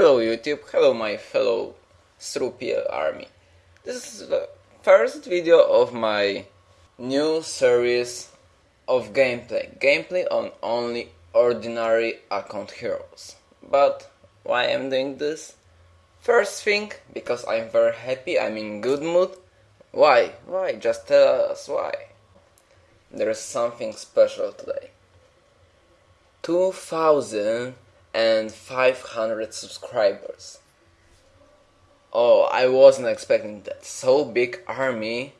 Hello YouTube, hello my fellow Strupiel army. This is the first video of my new series of gameplay. Gameplay on only ordinary account heroes. But why I'm doing this? First thing, because I'm very happy, I'm in good mood. Why? Why? Just tell us why. There is something special today. 2500 subscribers. Oh, I wasn't expecting that. So big army.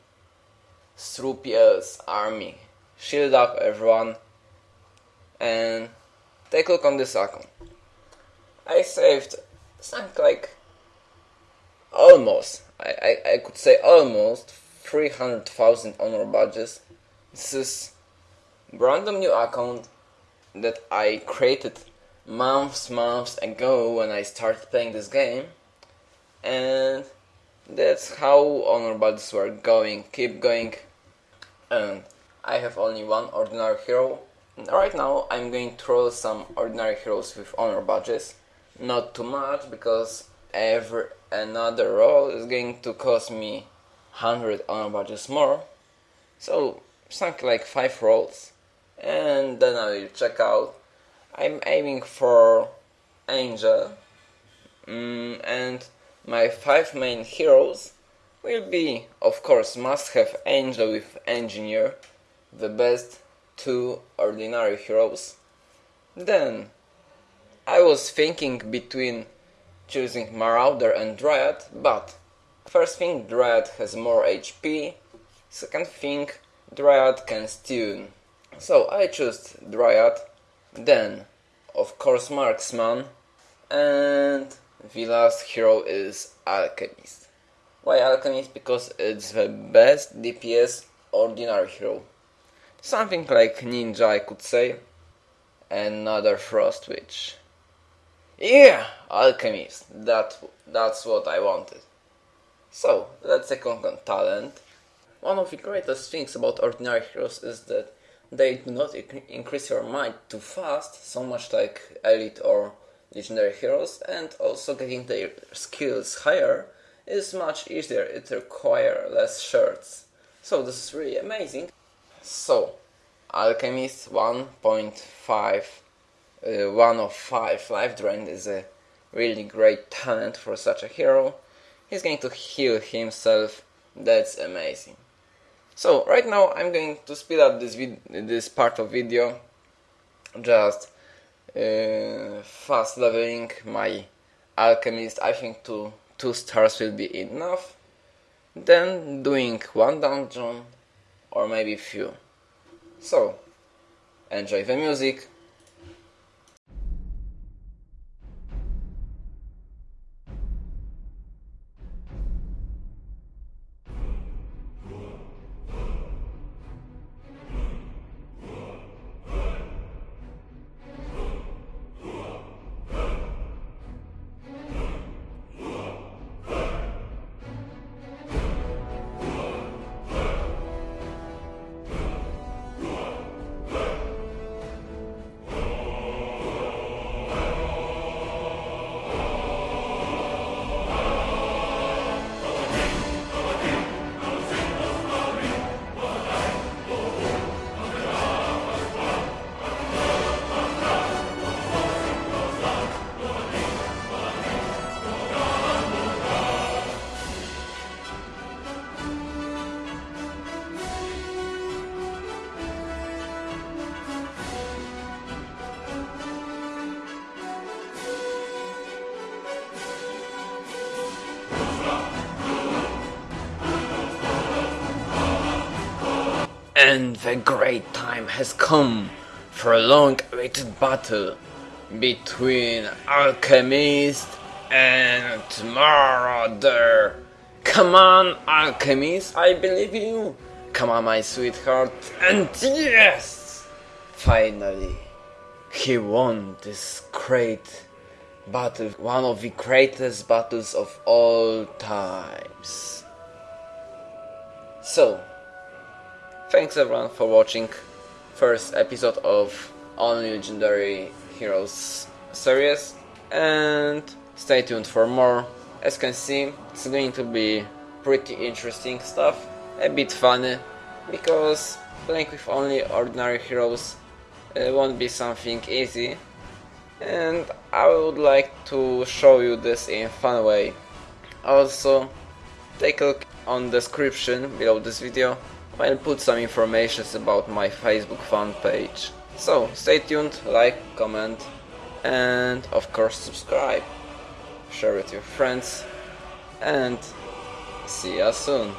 Strupiel's army. Shield up everyone. And take a look on this account. I saved something like almost, I, I, I could say almost 300,000 honor badges. This is random new account that I created months, months ago when I started playing this game, and that's how honor badges were going, keep going, and I have only one ordinary hero. Right now I'm going to roll some ordinary heroes with honor badges, not too much because every another roll is going to cost me 100 honor badges more, so something like 5 rolls. And then I will check out. I'm aiming for Angel, mm, and my five main heroes will be, of course, must have Angel with Engineer, the best two ordinary heroes. Then I was thinking between choosing Marauder and Dryad, but first thing, Dryad has more HP, second thing, Dryad can stun. So I chose Dryad, then of course Marksman, and the last hero is Alchemist. Why Alchemist? Because it's the best DPS ordinary hero. Something like Ninja I could say. Another Frost Witch. Yeah, Alchemist. That, that's what I wanted. So, let's on talent. One of the greatest things about ordinary heroes is that they do not increase your might too fast, so much like elite or legendary heroes, and also getting their skills higher is much easier, it requires less shards. So this is really amazing. So, Alchemist 1.5, uh, 1 of 5 life drain is a really great talent for such a hero. He's going to heal himself, that's amazing. So right now I'm going to speed up this this part of video, just uh, fast leveling my alchemist. I think two two stars will be enough. Then doing one dungeon or maybe few. So enjoy the music. And the great time has come for a long-awaited battle between Alchemist and Marauder. Come on, Alchemist, I believe you. Come on, my sweetheart. And yes! Finally, he won this great battle, one of the greatest battles of all times. So, Thanks everyone for watching first episode of Only Legendary Heroes series and stay tuned for more. As you can see, it's going to be pretty interesting stuff, a bit funny, because playing with only ordinary heroes uh, won't be something easy, and I would like to show you this in fun way. Also, take a look on description below this video, I'll put some information about my Facebook fan page. So, stay tuned, like, comment, and of course subscribe. Share with your friends, and see ya soon.